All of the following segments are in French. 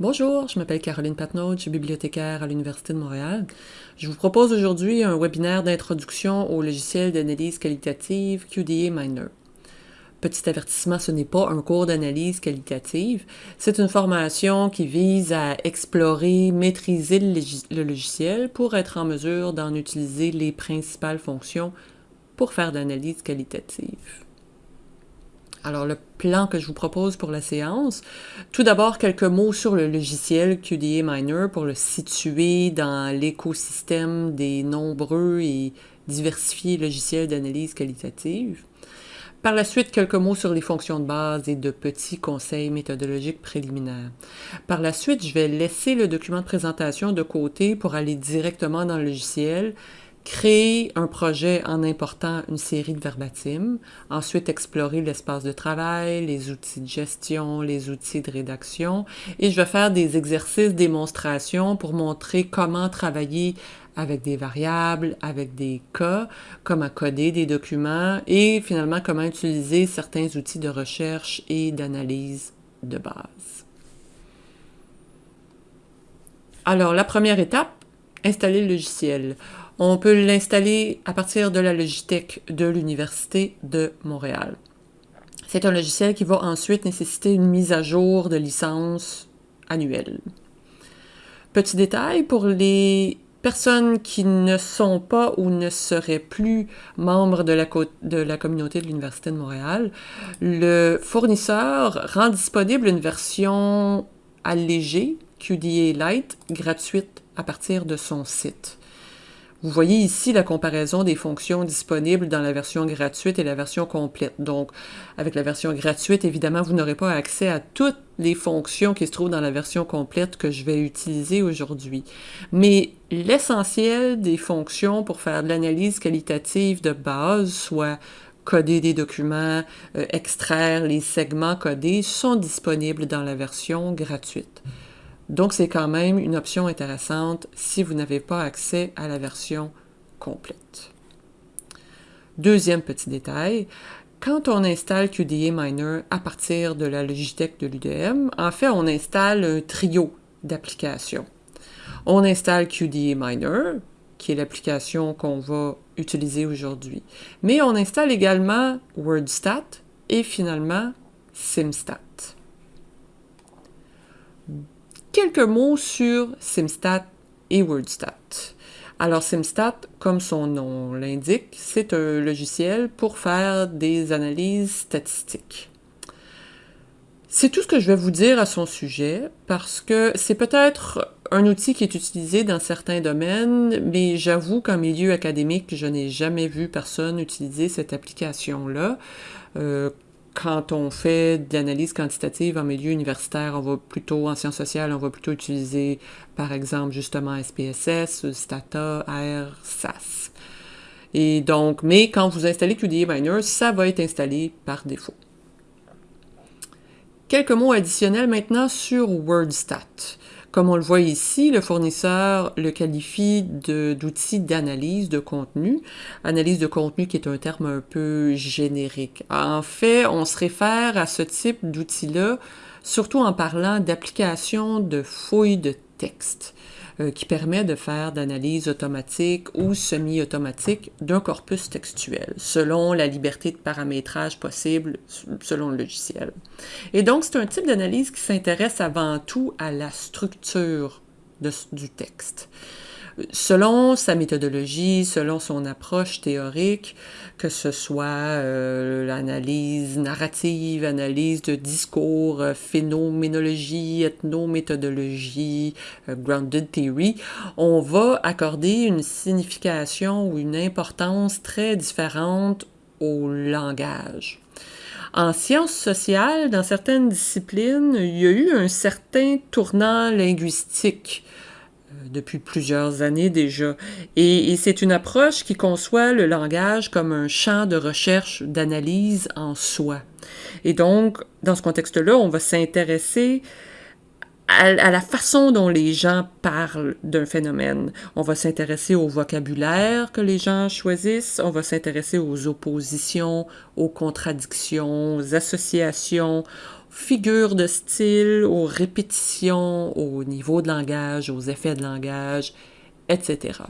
Bonjour, je m'appelle Caroline Patnaud, je suis bibliothécaire à l'Université de Montréal. Je vous propose aujourd'hui un webinaire d'introduction au logiciel d'analyse qualitative QDA Miner. Petit avertissement, ce n'est pas un cours d'analyse qualitative, c'est une formation qui vise à explorer, maîtriser le logiciel pour être en mesure d'en utiliser les principales fonctions pour faire de l'analyse qualitative. Alors, le plan que je vous propose pour la séance, tout d'abord quelques mots sur le logiciel QDA Miner pour le situer dans l'écosystème des nombreux et diversifiés logiciels d'analyse qualitative. Par la suite, quelques mots sur les fonctions de base et de petits conseils méthodologiques préliminaires. Par la suite, je vais laisser le document de présentation de côté pour aller directement dans le logiciel créer un projet en important une série de verbatim, ensuite explorer l'espace de travail, les outils de gestion, les outils de rédaction, et je vais faire des exercices démonstration pour montrer comment travailler avec des variables, avec des cas, comment coder des documents et finalement comment utiliser certains outils de recherche et d'analyse de base. Alors, la première étape, installer le logiciel. On peut l'installer à partir de la Logitech de l'Université de Montréal. C'est un logiciel qui va ensuite nécessiter une mise à jour de licence annuelle. Petit détail, pour les personnes qui ne sont pas ou ne seraient plus membres de la, communauté de l'Université de Montréal, le fournisseur rend disponible une version allégée, QDA Lite, gratuite à partir de son site. Vous voyez ici la comparaison des fonctions disponibles dans la version gratuite et la version complète. Donc, avec la version gratuite, évidemment, vous n'aurez pas accès à toutes les fonctions qui se trouvent dans la version complète que je vais utiliser aujourd'hui. Mais l'essentiel des fonctions pour faire de l'analyse qualitative de base, soit coder des documents, euh, extraire les segments codés, sont disponibles dans la version gratuite. Donc, c'est quand même une option intéressante si vous n'avez pas accès à la version complète. Deuxième petit détail, quand on installe QDA Miner à partir de la Logitech de l'UDM, en fait, on installe un trio d'applications. On installe QDA Miner, qui est l'application qu'on va utiliser aujourd'hui. Mais on installe également WordStat et finalement SimStat quelques mots sur SimStat et WordStat. Alors SimStat, comme son nom l'indique, c'est un logiciel pour faire des analyses statistiques. C'est tout ce que je vais vous dire à son sujet parce que c'est peut-être un outil qui est utilisé dans certains domaines, mais j'avoue qu'en milieu académique, je n'ai jamais vu personne utiliser cette application-là. Euh, quand on fait de l'analyse quantitative en milieu universitaire, on va plutôt, en sciences sociales, on va plutôt utiliser, par exemple, justement SPSS, Stata, R, SAS. Et donc, mais quand vous installez QDA Miner, ça va être installé par défaut. Quelques mots additionnels maintenant sur WordStat. Comme on le voit ici, le fournisseur le qualifie d'outil d'analyse de contenu. Analyse de contenu qui est un terme un peu générique. En fait, on se réfère à ce type d'outil-là surtout en parlant d'application de fouilles de texte. Euh, qui permet de faire d'analyse automatique ou semi-automatique d'un corpus textuel, selon la liberté de paramétrage possible selon le logiciel. Et donc, c'est un type d'analyse qui s'intéresse avant tout à la structure du texte selon sa méthodologie, selon son approche théorique, que ce soit euh, l'analyse narrative, analyse de discours, euh, phénoménologie, ethnométhodologie, euh, grounded theory, on va accorder une signification ou une importance très différente au langage. En sciences sociales, dans certaines disciplines, il y a eu un certain tournant linguistique depuis plusieurs années déjà. Et, c'est une approche qui conçoit le langage comme un champ de recherche, d'analyse en soi. Et donc, dans ce contexte-là, on va s'intéresser à, la façon dont les gens parlent d'un phénomène. On va s'intéresser au vocabulaire que les gens choisissent, on va s'intéresser aux oppositions, aux contradictions, aux associations, figures de style, aux répétitions, au niveau de langage, aux effets de langage, etc.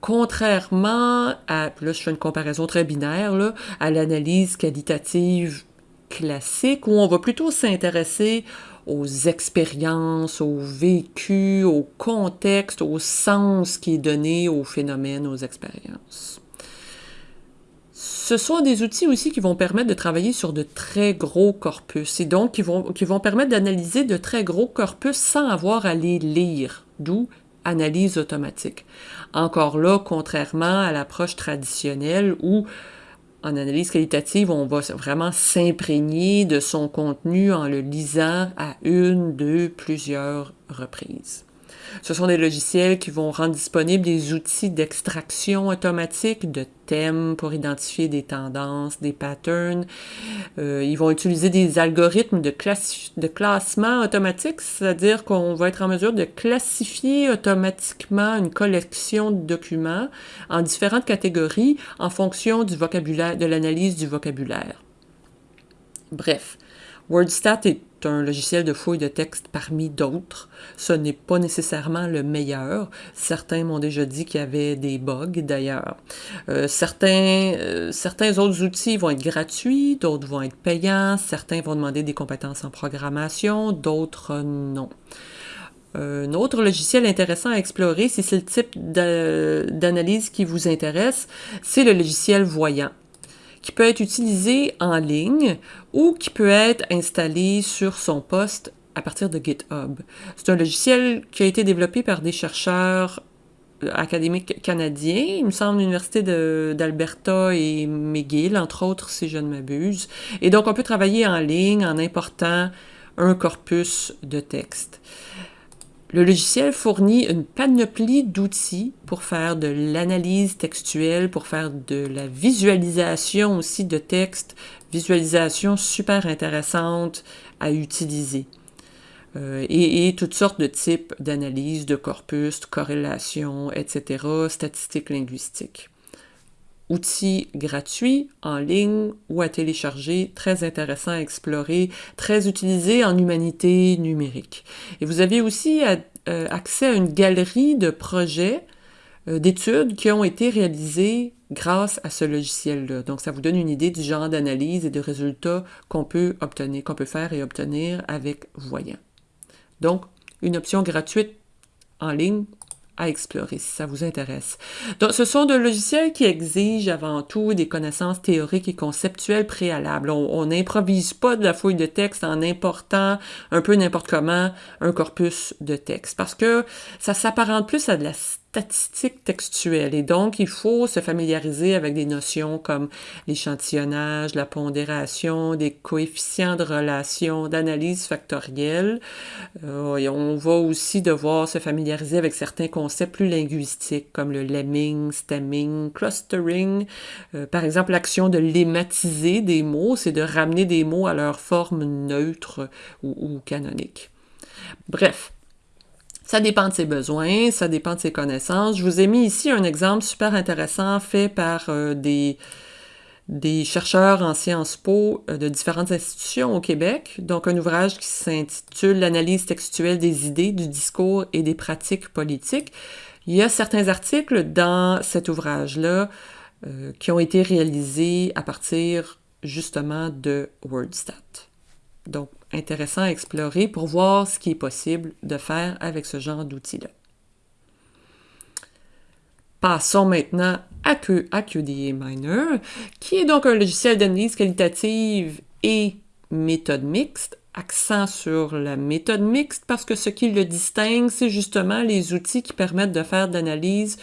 Contrairement à, là je fais une comparaison très binaire, à l'analyse qualitative classique, où on va plutôt s'intéresser aux expériences, au vécu, au contexte, au sens qui est donné aux phénomènes, aux expériences. Ce sont des outils aussi qui vont permettre de travailler sur de très gros corpus et donc qui vont, permettre d'analyser de très gros corpus sans avoir à les lire, d'où analyse automatique. Encore là, contrairement à l'approche traditionnelle où en analyse qualitative, on va vraiment s'imprégner de son contenu en le lisant à une, deux, plusieurs reprises. Ce sont des logiciels qui vont rendre disponibles des outils d'extraction automatique de thèmes pour identifier des tendances, des patterns. Euh, ils vont utiliser des algorithmes de, classement automatique, c'est-à-dire qu'on va être en mesure de classifier automatiquement une collection de documents en différentes catégories en fonction de l'analyse du vocabulaire. Bref, WordStat est un logiciel de fouille de texte parmi d'autres. Ce n'est pas nécessairement le meilleur. Certains m'ont déjà dit qu'il y avait des bugs d'ailleurs. Euh, euh, certains autres outils vont être gratuits, d'autres vont être payants, certains vont demander des compétences en programmation, d'autres non. Un autre logiciel intéressant à explorer, si c'est le type d'analyse qui vous intéresse, c'est le logiciel Voyant qui peut être utilisé en ligne ou qui peut être installé sur son poste à partir de GitHub. C'est un logiciel qui a été développé par des chercheurs euh, académiques canadiens, il me semble l'Université d'Alberta et McGill, entre autres, si je ne m'abuse. Et donc, on peut travailler en ligne en important un corpus de texte. Le logiciel fournit une panoplie d'outils pour faire de l'analyse textuelle, pour faire de la visualisation aussi de texte, visualisation super intéressante à utiliser. Euh, et, et, toutes sortes de types d'analyse, de corpus, de corrélation, etc., statistiques linguistiques outils gratuits en ligne ou à télécharger, très intéressant à explorer, très utilisé en humanité numérique. Et vous avez aussi euh, accès à une galerie de projets euh, d'études qui ont été réalisés grâce à ce logiciel-là. Donc, ça vous donne une idée du genre d'analyse et de résultats qu'on peut obtenir, qu'on peut faire et obtenir avec Voyant. Donc, une option gratuite en ligne à explorer si ça vous intéresse. Donc, ce sont des logiciels qui exigent avant tout des connaissances théoriques et conceptuelles préalables. On n'improvise pas de la fouille de texte en important un peu n'importe comment un corpus de texte parce que ça s'apparente plus à de la statistique textuelle et donc il faut se familiariser avec des notions comme l'échantillonnage, la pondération, des coefficients de relation, d'analyse factorielle. Euh, on va aussi devoir se familiariser avec certains concepts plus linguistiques comme le lemming, stemming, clustering. Euh, par exemple, l'action de lématiser des mots, c'est de ramener des mots à leur forme neutre ou canonique. Bref, ça dépend de ses besoins, ça dépend de ses connaissances. Je vous ai mis ici un exemple super intéressant fait par euh, des, des chercheurs en Sciences Po euh, de différentes institutions au Québec. Donc, un ouvrage qui s'intitule L'analyse textuelle des idées, du discours et des pratiques politiques. Il y a certains articles dans cet ouvrage-là euh, qui ont été réalisés à partir justement de WordStat. Donc, intéressant à explorer pour voir ce qui est possible de faire avec ce genre d'outils-là. Passons maintenant à, QDA Miner, qui est donc un logiciel d'analyse qualitative et méthode mixte, accent sur la méthode mixte parce que ce qui le distingue, c'est justement les outils qui permettent de faire de l'analyse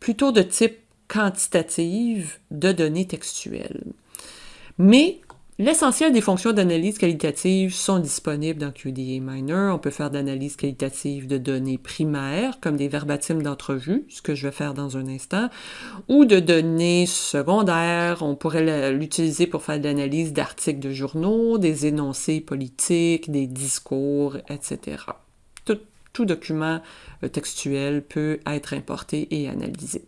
plutôt de type quantitative de données textuelles. Mais L'essentiel des fonctions d'analyse qualitative sont disponibles dans QDA Miner. On peut faire d'analyse qualitative de données primaires, comme des verbatims d'entrevue, ce que je vais faire dans un instant, ou de données secondaires. On pourrait l'utiliser pour faire de l'analyse d'articles de journaux, des énoncés politiques, des discours, etc. Tout, document euh, textuel peut être importé et analysé.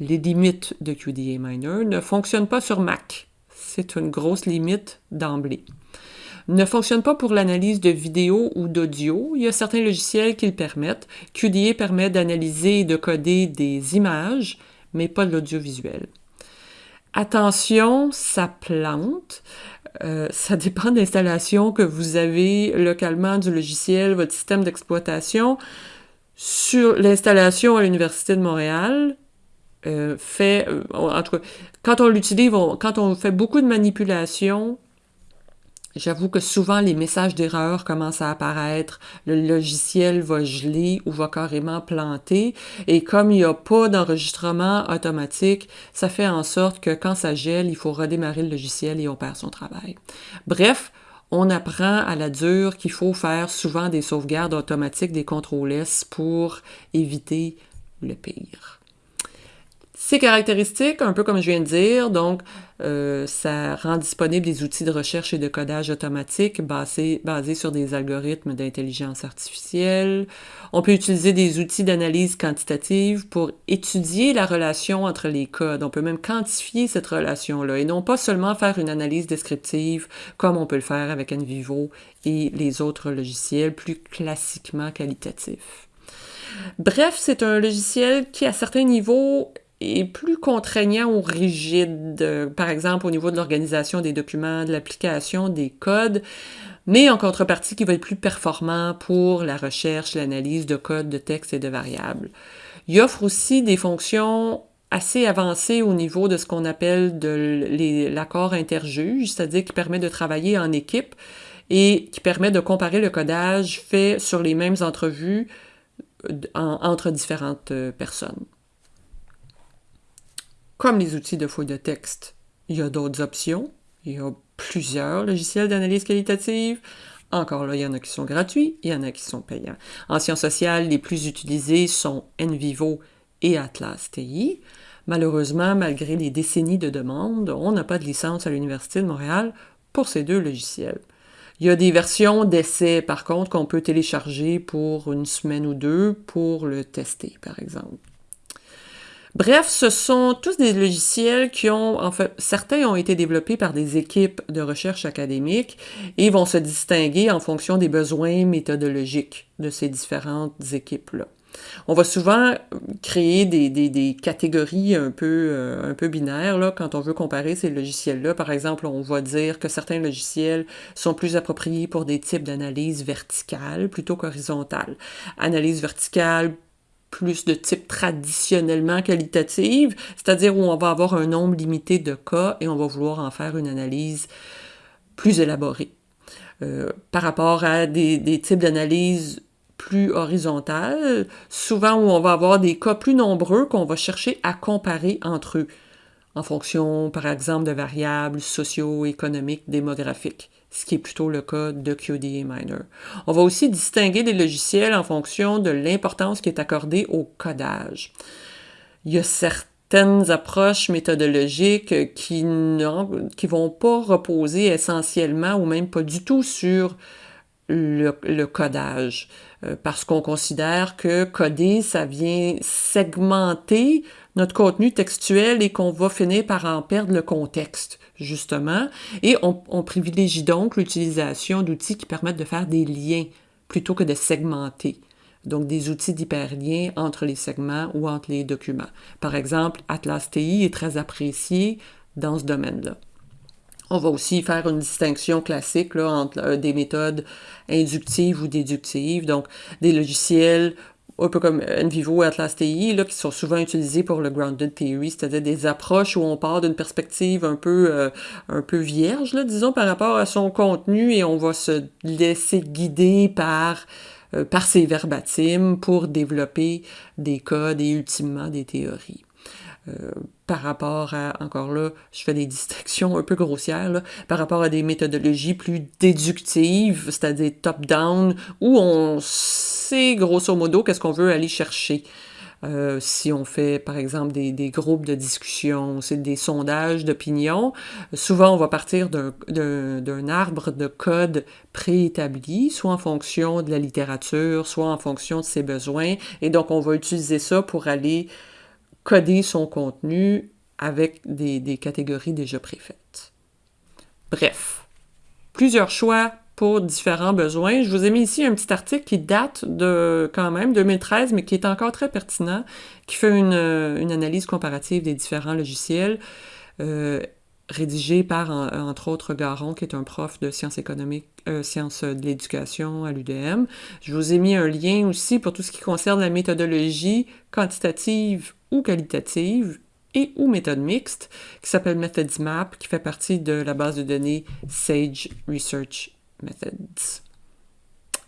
Les limites de QDA Miner ne fonctionnent pas sur Mac c'est une grosse limite d'emblée. ne fonctionne pas pour l'analyse de vidéo ou d'audio. Il y a certains logiciels qui le permettent. QDA permet d'analyser et de coder des images, mais pas de l'audiovisuel. Attention, ça plante. Euh, ça dépend de l'installation que vous avez localement du logiciel, votre système d'exploitation. Sur l'installation à l'Université de Montréal, euh, fait, euh, quand on l'utilise, quand on fait beaucoup de manipulations, J'avoue que souvent les messages d'erreur commencent à apparaître, le logiciel va geler ou va carrément planter, et comme il n'y a pas d'enregistrement automatique, ça fait en sorte que quand ça gèle, il faut redémarrer le logiciel et on perd son travail. Bref, on apprend à la dure qu'il faut faire souvent des sauvegardes automatiques, des contrôles S pour éviter le pire. Ces caractéristiques, un peu comme je viens de dire, donc euh, ça rend disponible des outils de recherche et de codage automatique basés, basés sur des algorithmes d'intelligence artificielle. On peut utiliser des outils d'analyse quantitative pour étudier la relation entre les codes. On peut même quantifier cette relation-là et non pas seulement faire une analyse descriptive comme on peut le faire avec NVivo et les autres logiciels plus classiquement qualitatifs. Bref, c'est un logiciel qui, à certains niveaux, est plus contraignant ou rigide, euh, par exemple au niveau de l'organisation des documents, de l'application des codes, mais en contrepartie qui va être plus performant pour la recherche, l'analyse de codes, de textes et de variables. Il offre aussi des fonctions assez avancées au niveau de ce qu'on appelle l'accord interjuge, c'est-à-dire qui permet de travailler en équipe et qui permet de comparer le codage fait sur les mêmes entrevues euh, entre différentes euh, personnes. Comme les outils de fouille de texte, il y a d'autres options. Il y a plusieurs logiciels d'analyse qualitative. Encore là, il y en a qui sont gratuits, il y en a qui sont payants. En sciences sociales, les plus utilisés sont NVivo et Atlas TI. Malheureusement, malgré les décennies de demandes, on n'a pas de licence à l'Université de Montréal pour ces deux logiciels. Il y a des versions d'essai, par contre, qu'on peut télécharger pour une semaine ou deux pour le tester, par exemple. Bref, ce sont tous des logiciels qui ont, en fait, certains ont été développés par des équipes de recherche académique et vont se distinguer en fonction des besoins méthodologiques de ces différentes équipes-là. On va souvent créer des, catégories un peu, euh, un peu binaires là, quand on veut comparer ces logiciels-là. Par exemple, on va dire que certains logiciels sont plus appropriés pour des types d'analyse verticale plutôt qu'horizontale. Analyse verticale plus de type traditionnellement qualitative, c'est-à-dire où on va avoir un nombre limité de cas et on va vouloir en faire une analyse plus élaborée. Euh, par rapport à des, des types d'analyse plus horizontales, souvent où on va avoir des cas plus nombreux qu'on va chercher à comparer entre eux, en fonction, par exemple, de variables socio-économiques, démographiques ce qui est plutôt le cas de QDA Miner. On va aussi distinguer les logiciels en fonction de l'importance qui est accordée au codage. Il y a certaines approches méthodologiques qui ne vont pas reposer essentiellement ou même pas du tout sur le, le codage, euh, parce qu'on considère que coder, ça vient segmenter notre contenu textuel et qu'on va finir par en perdre le contexte justement, et on, privilégie donc l'utilisation d'outils qui permettent de faire des liens plutôt que de segmenter. Donc, des outils d'hyperlien entre les segments ou entre les documents. Par exemple, Atlas TI est très apprécié dans ce domaine-là. On va aussi faire une distinction classique entre euh, des méthodes inductives ou déductives, donc des logiciels un peu comme NVivo et Atlas TI, là, qui sont souvent utilisés pour le grounded theory, c'est-à-dire des approches où on part d'une perspective un peu, euh, un peu vierge, là, disons, par rapport à son contenu et on va se laisser guider par, euh, par ces verbatims pour développer des codes et ultimement des théories. Euh, par rapport à, encore là, je fais des distinctions un peu grossières, par rapport à des méthodologies plus déductives, c'est-à-dire top-down, où on sait grosso modo qu'est-ce qu'on veut aller chercher. Euh, si on fait, par exemple, des, des groupes de discussion, c'est des sondages d'opinion, souvent on va partir d'un arbre de code préétabli, soit en fonction de la littérature, soit en fonction de ses besoins, et donc on va utiliser ça pour aller coder son contenu avec des, catégories déjà préfaites. Bref, plusieurs choix pour différents besoins. Je vous ai mis ici un petit article qui date de quand même 2013, mais qui est encore très pertinent, qui fait une, analyse comparative des différents logiciels. Euh, rédigé par, entre autres, Garon, qui est un prof de sciences économiques, euh, sciences de l'éducation à l'UDM. Je vous ai mis un lien aussi pour tout ce qui concerne la méthodologie quantitative ou qualitative et ou méthode mixte, qui s'appelle MethodsMap, qui fait partie de la base de données Sage Research Methods.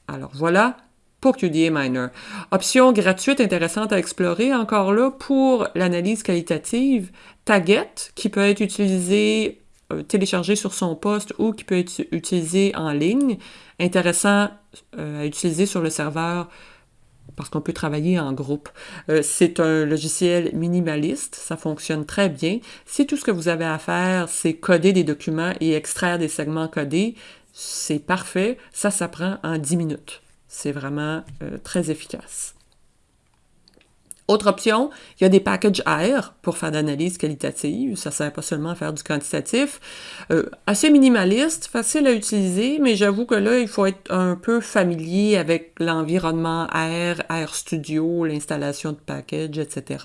Alors voilà pour QDA Miner. Option gratuite intéressante à explorer encore là pour l'analyse qualitative. Taget, qui peut être utilisé, euh, téléchargé sur son poste ou qui peut être utilisé en ligne. Intéressant euh, à utiliser sur le serveur parce qu'on peut travailler en groupe. Euh, c'est un logiciel minimaliste, ça fonctionne très bien. Si tout ce que vous avez à faire, c'est coder des documents et extraire des segments codés, c'est parfait. Ça, ça prend en 10 minutes. C'est vraiment euh, très efficace. Autre option, il y a des packages R pour faire d'analyse qualitative. Ça ne sert pas seulement à faire du quantitatif. Euh, assez minimaliste, facile à utiliser, mais j'avoue que là, il faut être un peu familier avec l'environnement R, R Studio, l'installation de packages, etc.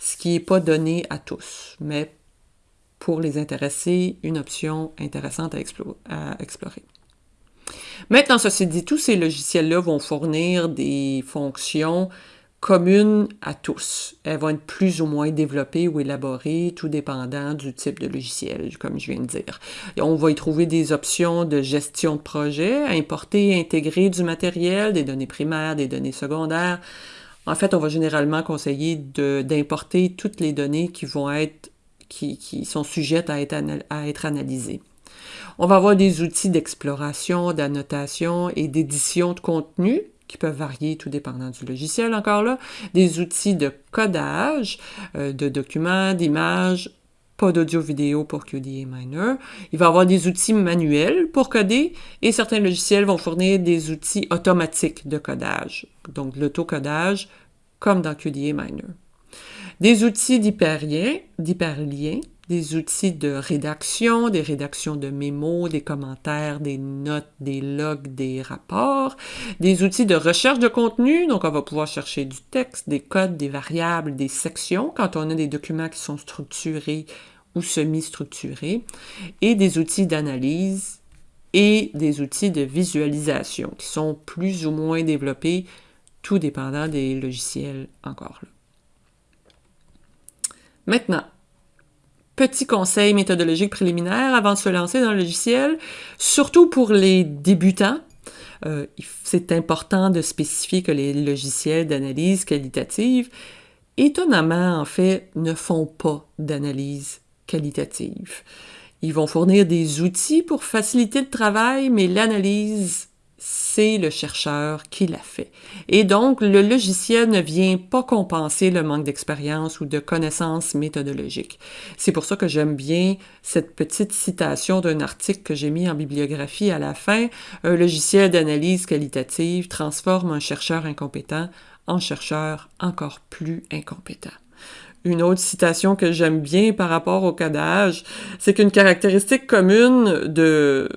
Ce qui n'est pas donné à tous, mais pour les intéressés, une option intéressante à, à explorer. Maintenant, ceci dit, tous ces logiciels-là vont fournir des fonctions communes à tous. Elles vont être plus ou moins développées ou élaborées, tout dépendant du type de logiciel, comme je viens de dire. on va y trouver des options de gestion de projet, importer et intégrer du matériel, des données primaires, des données secondaires. En fait, on va généralement conseiller d'importer toutes les données qui vont être qui, sont sujettes à être analysées. On va avoir des outils d'exploration, d'annotation et d'édition de contenu qui peuvent varier tout dépendant du logiciel encore là, des outils de codage euh, de documents, d'images, pas d'audio-vidéo pour QDA Miner. Il va y avoir des outils manuels pour coder et certains logiciels vont fournir des outils automatiques de codage, donc l'autocodage comme dans QDA Miner. Des outils d'hyperlien, d'hyperlien des outils de rédaction, des rédactions de mémos, des commentaires, des notes, des logs, des rapports, des outils de recherche de contenu, donc on va pouvoir chercher du texte, des codes, des variables, des sections quand on a des documents qui sont structurés ou semi-structurés, et des outils d'analyse et des outils de visualisation qui sont plus ou moins développés, tout dépendant des logiciels encore là. Maintenant, petit conseil méthodologique préliminaire avant de se lancer dans le logiciel, surtout pour les débutants. Euh, c'est important de spécifier que les logiciels d'analyse qualitative, étonnamment, en fait, ne font pas d'analyse qualitative. Ils vont fournir des outils pour faciliter le travail, mais l'analyse c'est le chercheur qui l'a fait. Et donc, le logiciel ne vient pas compenser le manque d'expérience ou de connaissances méthodologiques. C'est pour ça que j'aime bien cette petite citation d'un article que j'ai mis en bibliographie à la fin. Un logiciel d'analyse qualitative transforme un chercheur incompétent en chercheur encore plus incompétent. Une autre citation que j'aime bien par rapport au codage, c'est qu'une caractéristique commune de,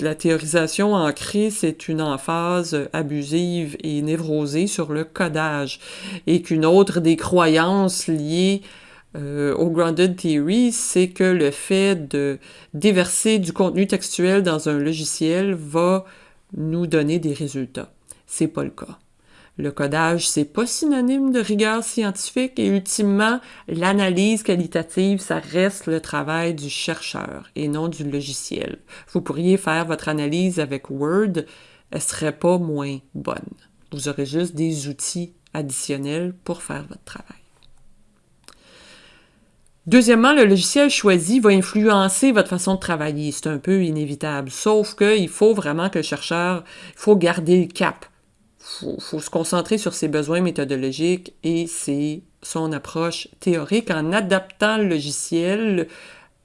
la théorisation ancrée, c'est une emphase abusive et névrosée sur le codage, et qu'une autre des croyances liées euh, au Grounded Theory, c'est que le fait de déverser du contenu textuel dans un logiciel va nous donner des résultats. C'est pas le cas. Le codage, c'est pas synonyme de rigueur scientifique et ultimement, l'analyse qualitative, ça reste le travail du chercheur et non du logiciel. Vous pourriez faire votre analyse avec Word, elle serait pas moins bonne. Vous aurez juste des outils additionnels pour faire votre travail. Deuxièmement, le logiciel choisi va influencer votre façon de travailler. C'est un peu inévitable. Sauf qu'il faut vraiment que le chercheur, il faut garder le cap faut, faut se concentrer sur ses besoins méthodologiques et c'est son approche théorique en adaptant le logiciel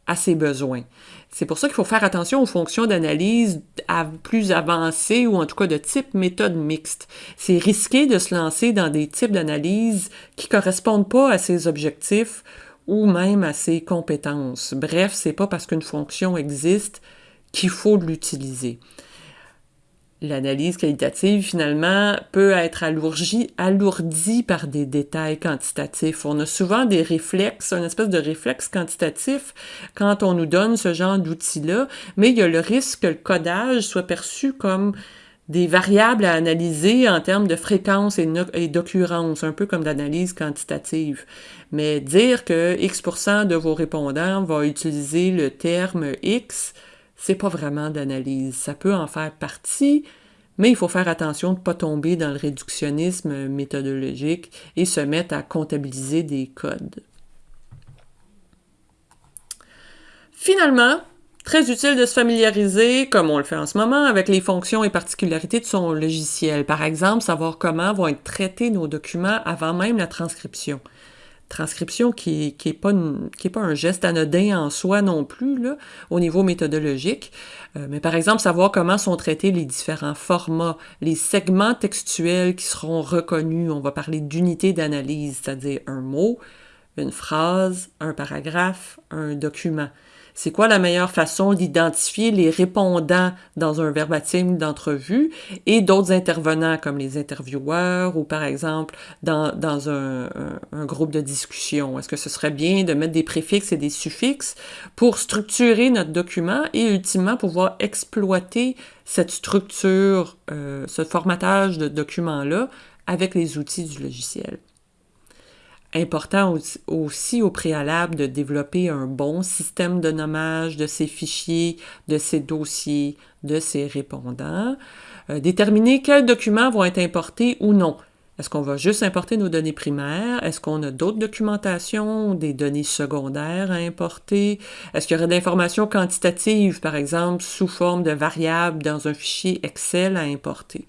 à ses besoins. C'est pour ça qu'il faut faire attention aux fonctions d'analyse plus avancées ou en tout cas de type méthode mixte. C'est risqué de se lancer dans des types d'analyse qui correspondent pas à ses objectifs ou même à ses compétences. Bref, c'est pas parce qu'une fonction existe qu'il faut l'utiliser. L'analyse qualitative, finalement, peut être alourdie, par des détails quantitatifs. On a souvent des réflexes, une espèce de réflexe quantitatif quand on nous donne ce genre d'outils-là, mais il y a le risque que le codage soit perçu comme des variables à analyser en termes de fréquence et d'occurrence, un peu comme l'analyse quantitative. Mais dire que X% de vos répondants va utiliser le terme X, c'est pas vraiment d'analyse. Ça peut en faire partie, mais il faut faire attention de ne pas tomber dans le réductionnisme méthodologique et se mettre à comptabiliser des codes. Finalement, très utile de se familiariser, comme on le fait en ce moment, avec les fonctions et particularités de son logiciel. Par exemple, savoir comment vont être traités nos documents avant même la transcription transcription qui n'est pas, un geste anodin en soi non plus, au niveau méthodologique. Euh, mais par exemple, savoir comment sont traités les différents formats, les segments textuels qui seront reconnus. On va parler d'unité d'analyse, c'est-à-dire un mot, une phrase, un paragraphe, un document. C'est quoi la meilleure façon d'identifier les répondants dans un verbatim d'entrevue et d'autres intervenants comme les intervieweurs ou par exemple dans, dans un, groupe de discussion? Est-ce que ce serait bien de mettre des préfixes et des suffixes pour structurer notre document et ultimement pouvoir exploiter cette structure, euh, ce formatage de document-là avec les outils du logiciel? Important aussi au préalable de développer un bon système de nommage de ces fichiers, de ces dossiers, de ces répondants. Euh, déterminer quels documents vont être importés ou non. Est-ce qu'on va juste importer nos données primaires? Est-ce qu'on a d'autres documentations, des données secondaires à importer? Est-ce qu'il y aurait d'informations quantitatives, par exemple, sous forme de variables dans un fichier Excel à importer?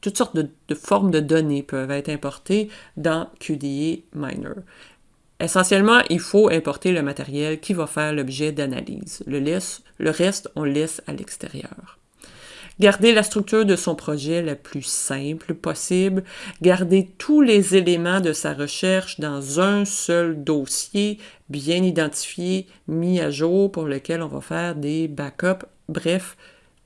Toutes sortes de, formes de données peuvent être importées dans QDE Miner. Essentiellement, il faut importer le matériel qui va faire l'objet d'analyse. Le, le reste, on laisse à l'extérieur. Garder la structure de son projet la plus simple possible, garder tous les éléments de sa recherche dans un seul dossier bien identifié, mis à jour, pour lequel on va faire des backups, bref,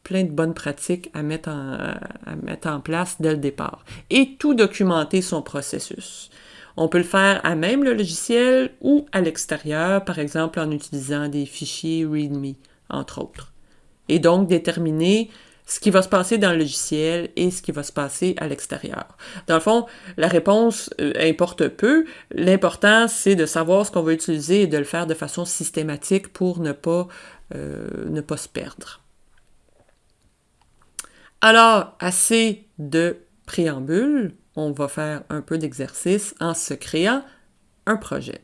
plein de bonnes pratiques à mettre, en, à mettre en place dès le départ. Et tout documenter son processus. On peut le faire à même le logiciel ou à l'extérieur, par exemple en utilisant des fichiers README, entre autres. Et donc déterminer ce qui va se passer dans le logiciel et ce qui va se passer à l'extérieur. Dans le fond, la réponse euh, importe peu. L'important, c'est de savoir ce qu'on va utiliser et de le faire de façon systématique pour ne pas, euh, ne pas se perdre. Alors, assez de préambule, on va faire un peu d'exercice en se créant un projet.